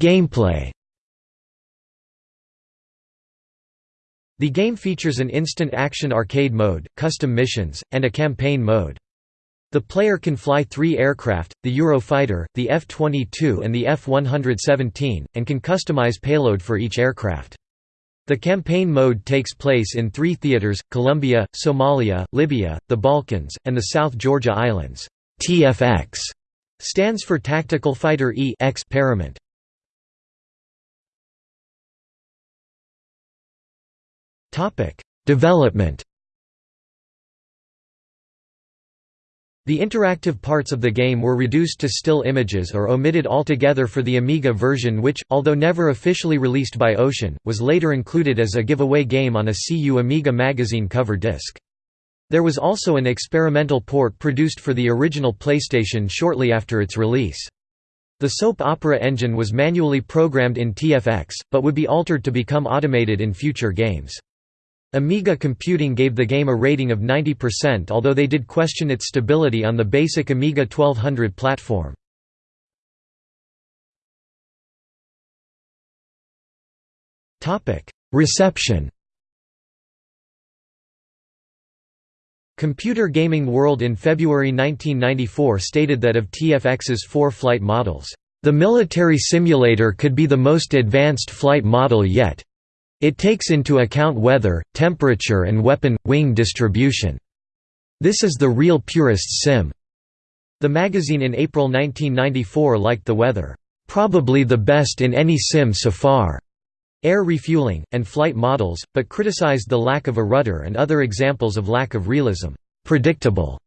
Gameplay The game features an instant action arcade mode, custom missions, and a campaign mode. The player can fly three aircraft, the Eurofighter, the F-22 and the F-117, and can customize payload for each aircraft. The campaign mode takes place in three theaters, Colombia, Somalia, Libya, the Balkans, and the South Georgia Islands. TFX stands for Tactical Fighter E experiment. Development The interactive parts of the game were reduced to still images or omitted altogether for the Amiga version which, although never officially released by Ocean, was later included as a giveaway game on a CU Amiga magazine cover disc. There was also an experimental port produced for the original PlayStation shortly after its release. The soap opera engine was manually programmed in TFX, but would be altered to become automated in future games. Amiga Computing gave the game a rating of 90% although they did question its stability on the basic Amiga 1200 platform. Reception Computer Gaming World in February 1994 stated that of TFX's four flight models, "...the military simulator could be the most advanced flight model yet, it takes into account weather, temperature and weapon, wing distribution. This is the real purist sim. The magazine in April 1994 liked the weather, "...probably the best in any sim so far." Air refueling, and flight models, but criticized the lack of a rudder and other examples of lack of realism, predictable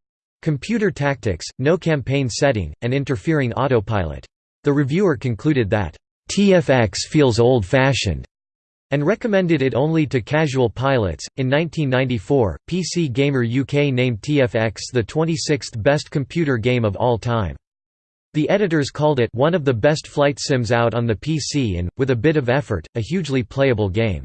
computer tactics, no campaign setting, and interfering autopilot. The reviewer concluded that, TFX feels old-fashioned, and recommended it only to casual pilots. In 1994, PC Gamer UK named TFX the 26th best computer game of all time. The editors called it one of the best flight sims out on the PC and, with a bit of effort, a hugely playable game.